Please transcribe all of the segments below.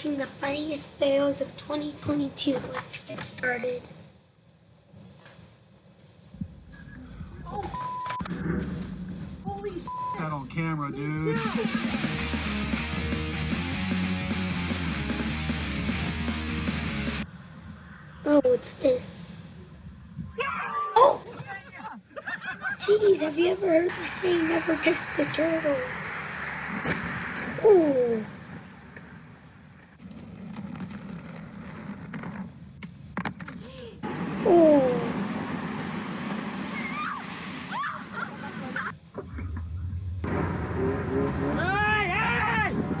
watching the funniest fails of 2022. Let's get started. Holy! That on camera, dude. Oh, what's this? Oh! Jeez, have you ever heard the saying, never kiss the turtle? Ooh.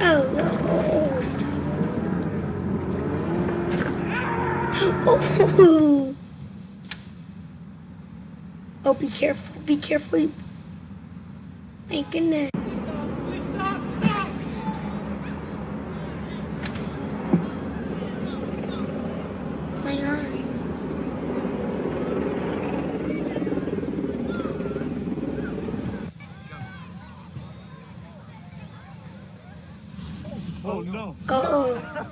Oh, no. Oh, stop. Oh. oh, be careful. Be careful. My goodness. Going on. Oh no. Oh.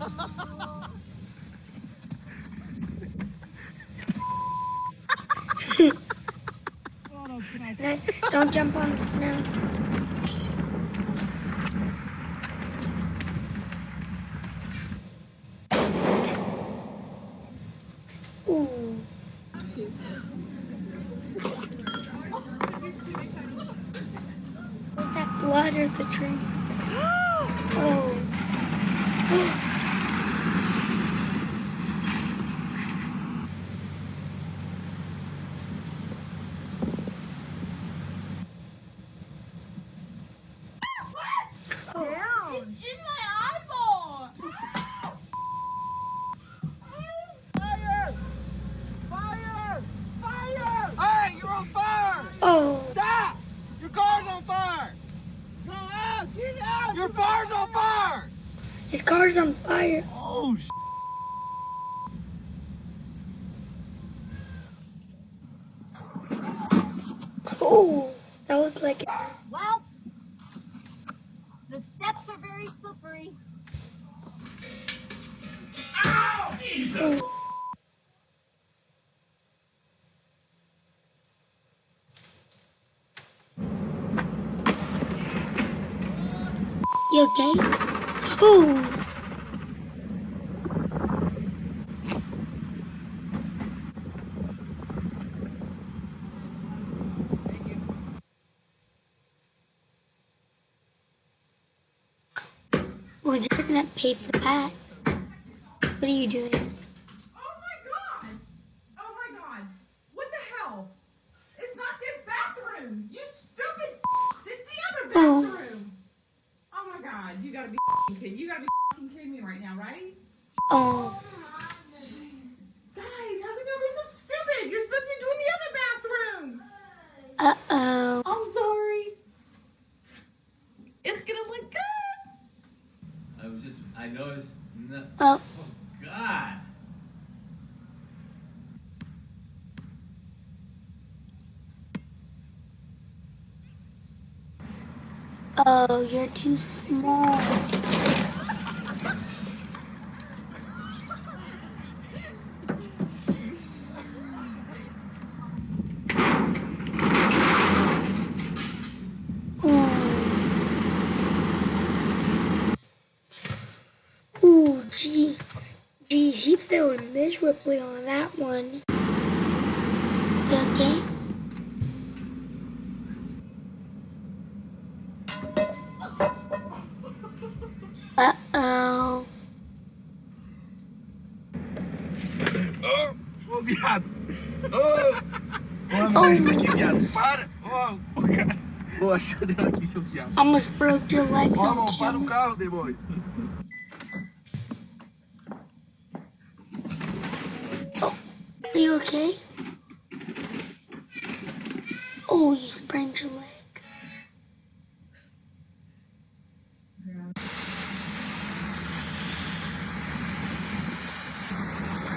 No, Don't the snow. Ooh. That blood or the tree? Oh. down. It's in my eyeball. Fire! Fire! Fire! Hey, you're on fire! Oh. Stop! Your car's on fire! Go out! Get out! Your car's on fire! His car's on fire. Oh, sh- Oh. That looks like it. Well, the steps are very slippery. Ow! Oh. You okay? Oh. Well, you're gonna pay for that. What are you doing? Oh my god! Oh my god! What the hell? It's not this bathroom! You stupid f***s! It's the other Oh. bathroom! Oh my god, you gotta be f***ing kidding. You gotta be f***ing kidding me right now, right? Oh. Guys, how can you be so stupid? You're supposed to be doing the other bathroom! Uh oh. I'm sorry. It's gonna look good! I was just, I noticed. No, Oh. oh, God. Oh, you're too small. Ooh. Ooh, gee. He failed miserably on that one. You okay? Uh-oh. Oh, oh, viado. Oh. oh, oh, Oh. aqui, viado. Para. Oh, oh, cara. Oh, achou deu aqui, seu viado. Almost broke your legs Ó, on amor, para o carro, demônio. Are you okay? Oh, you sprained your leg.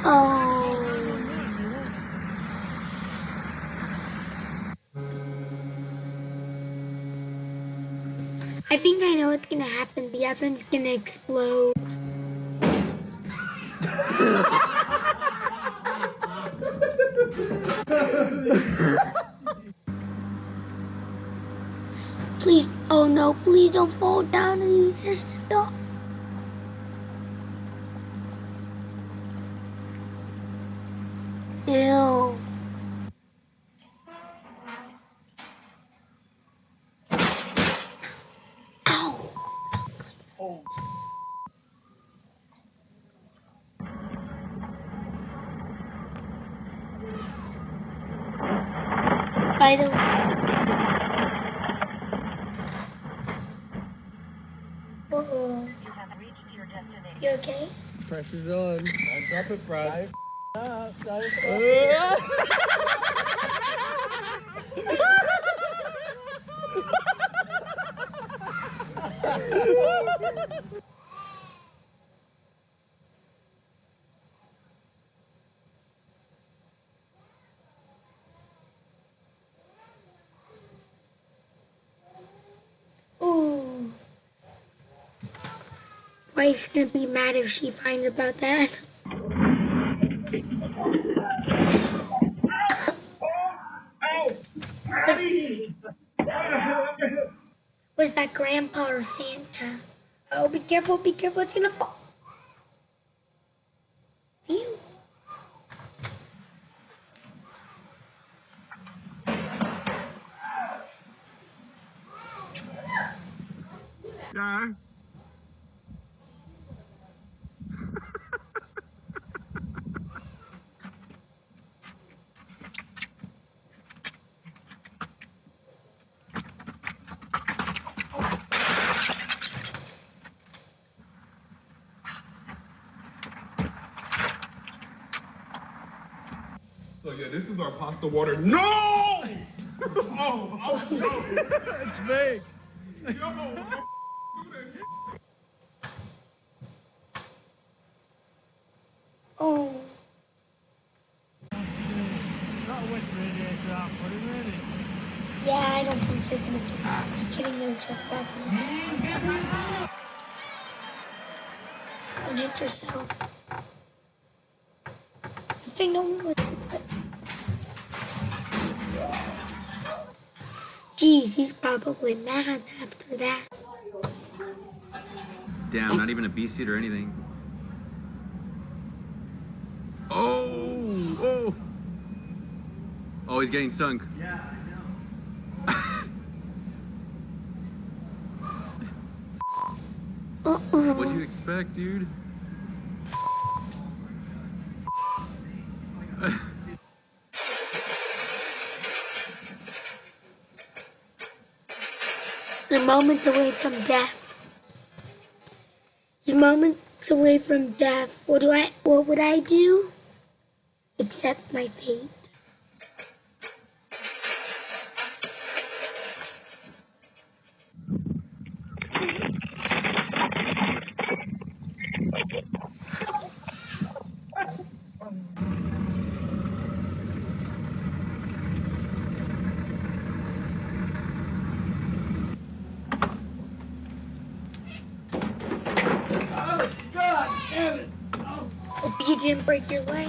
Oh. I think I know what's gonna happen. The oven's gonna explode. Please, oh no, please don't fall down. He's just a dog. Ew. Ow. Oh. By the way. Uh-oh. You okay? Pressure's on. I'm dropping price. Ooh. Wife's gonna be mad if she finds about that. Was, was that grandpa or Santa? Oh, be careful, be careful, it's gonna fall. Phew. Yeah. So yeah, this is our pasta water. No! oh, oh, no. It's fake. Yo, don't this. Oh, Not with radiator out, put him in it. yeah, I don't think you're gonna get, be getting your check back in the test. Don't hit yourself. I think no one was. Jeez, he's probably mad after that. Damn, not even a B seat or anything. Oh, oh. Oh, he's getting sunk. Yeah, I know. Uh-uh. What'd you expect, dude? A moment away from death. He's moments away from death. What do I? What would I do? Accept my fate. Didn't break your leg.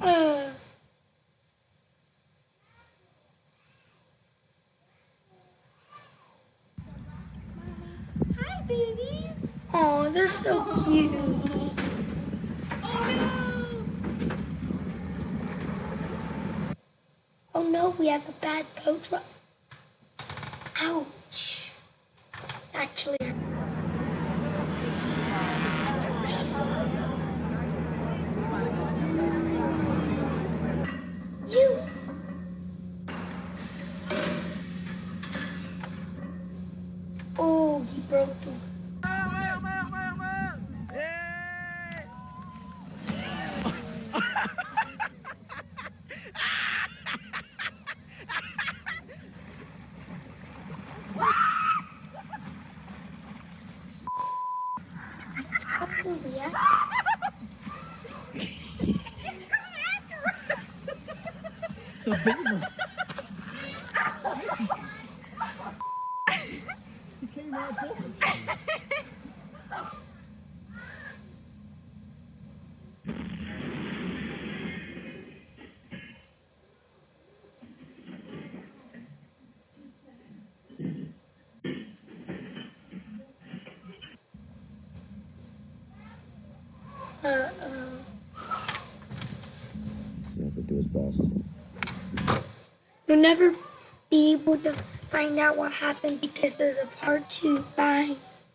Uh, Hi, babies. oh, they're so cute. Oh Oh no, we have a bad boat truck. Ouch. Actually, So big He came out of Uh-oh. So you have to do his best. You'll never be able to find out what happened because there's a part two. Bye.